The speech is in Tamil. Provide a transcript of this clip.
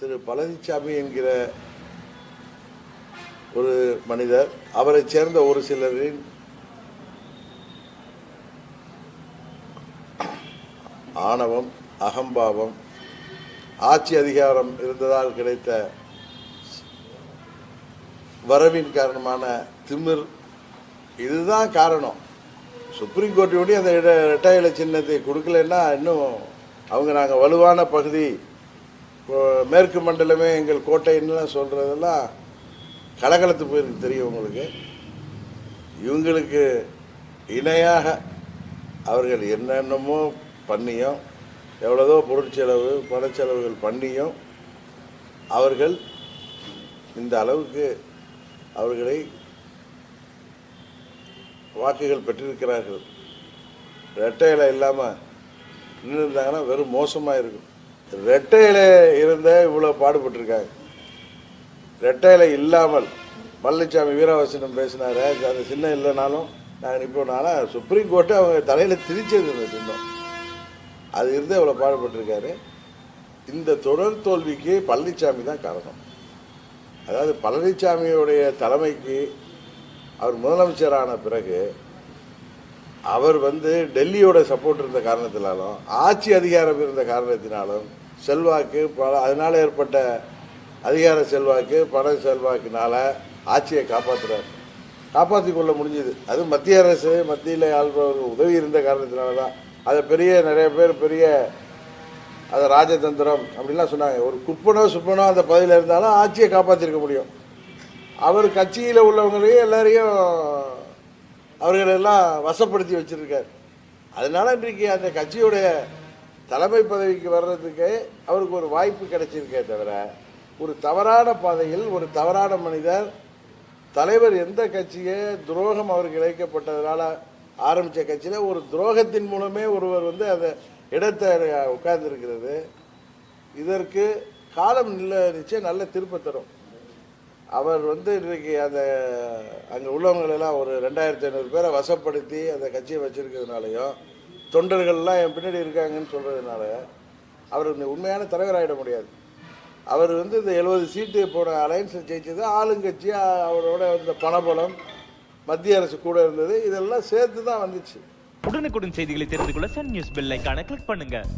திரு பழனிசாமி என்கிற ஒரு மனிதர் அவரைச் சேர்ந்த ஒரு சிலரின் ஆணவம் அகம்பாவம் ஆட்சி அதிகாரம் இருந்ததால் கிடைத்த வரவின் காரணமான திமிர் இதுதான் காரணம். சுப்ரீம் கோர்ட்டினுடைய அந்த இட இரட்டை இலை சின்னத்தை கொடுக்கலன்னா இன்னும் அவங்க நாங்கள் வலுவான பகுதி மேற்கு மண்டலமே எங்கள் கோட்டைன்னு சொல்கிறதெல்லாம் கலகலத்து போயிருக்கு தெரியும் உங்களுக்கு. இவங்களுக்கு இணையாக அவர்கள் என்னென்னமோ பண்ணியும் எவ்வளோதோ பொருட்செலவு பணச்செலவுகள் பண்ணியும் அவர்கள் இந்த அளவுக்கு அவர்களை வாக்குகள் பெற்றிருக்கிறார்கள். ரெட்டையில இல்லாமல் நின்று இருந்தாங்கன்னா வெறும் மோசமாக இருக்கும் ரெட்டையில இருந்த இவ்வளோ பாடுபட்டிருக்காங்க. ரெட்டையில இல்லாமல் பழனிசாமி வீரவசனம் பேசினாரு. அந்த சின்னம் இல்லைனாலும் நாங்கள் நிற்போன்னால் சுப்ரீம் கோர்ட்டு அவங்க தலையில் திரிச்சது இந்த சின்னம். அது இருந்து இவ்வளோ பாடுபட்டிருக்காரு. இந்த தொடர் தோல்விக்கு பழனிசாமி தான் காரணம். அதாவது பழனிசாமியுடைய தலைமைக்கு அவர் முதலமைச்சரான பிறகு அவர் வந்து டெல்லியோட சப்போர்ட் இருந்த காரணத்தினாலும் ஆட்சி அதிகாரம் இருந்த காரணத்தினாலும் செல்வாக்கு பல அதனால் ஏற்பட்ட அதிகார செல்வாக்கு பண செல்வாக்குனால ஆட்சியை காப்பாற்றுறார் காப்பாற்றி கொள்ள முடிஞ்சது. அது மத்திய அரசு மத்தியில் ஆள்பவர்கள் உதவி இருந்த காரணத்தினால தான் அதை பெரிய நிறைய பேர் பெரிய அதை ராஜதந்திரம் அப்படின்லாம் சொன்னாங்க. ஒரு குப்பனோ சுப்பனோ அந்த பதவியில் இருந்தாலும் ஆட்சியை காப்பாற்றிருக்க முடியும். அவர் கட்சியில் உள்ளவங்களையும் எல்லாரையும் அவர்களெல்லாம் வசப்படுத்தி வச்சிருக்கார். அதனால இன்றைக்கு அந்த கட்சியுடைய தலைமை பதவிக்கு வர்றதுக்கு அவருக்கு ஒரு வாய்ப்பு கிடைச்சிருக்கே தவிர ஒரு தவறான பாதையில் ஒரு தவறான மனிதர் தலைவர் எந்த கட்சியை துரோகம் அவருக்கு இழைக்கப்பட்டதுனால ஆரம்பித்த கட்சியில் ஒரு துரோகத்தின் மூலமே ஒருவர் வந்து அந்த இடத்தை உட்கார்ந்துருக்கிறது. இதற்கு காலம் நில்ல நிச்சயம் நல்ல திருப்ப தரும். அவர் வந்து இன்றைக்கு அந்த அங்கே உள்ளவங்களெல்லாம் ஒரு ரெண்டாயிரத்தி ஐநூறு பேரை வசப்படுத்தி அந்த கட்சியை வச்சுருக்கிறதுனாலையும் தொண்டர்கள்லாம் என் பின்னாடி இருக்காங்கன்னு சொல்கிறதுனால அவர் இந்த உண்மையான தலைவராகிட முடியாது. அவர் வந்து இந்த எழுபது சீட்டு போன அலையன்ஸை ஜெயிச்சது ஆளுங்கட்சி அவரோட இந்த பணபலம் மத்திய அரசு கூட இருந்தது இதெல்லாம் சேர்த்து தான் வந்துச்சு. உடனுக்குடன் செய்திகளை தெரிந்து கொள்ள Sun News bell icon click பண்ணுங்கள்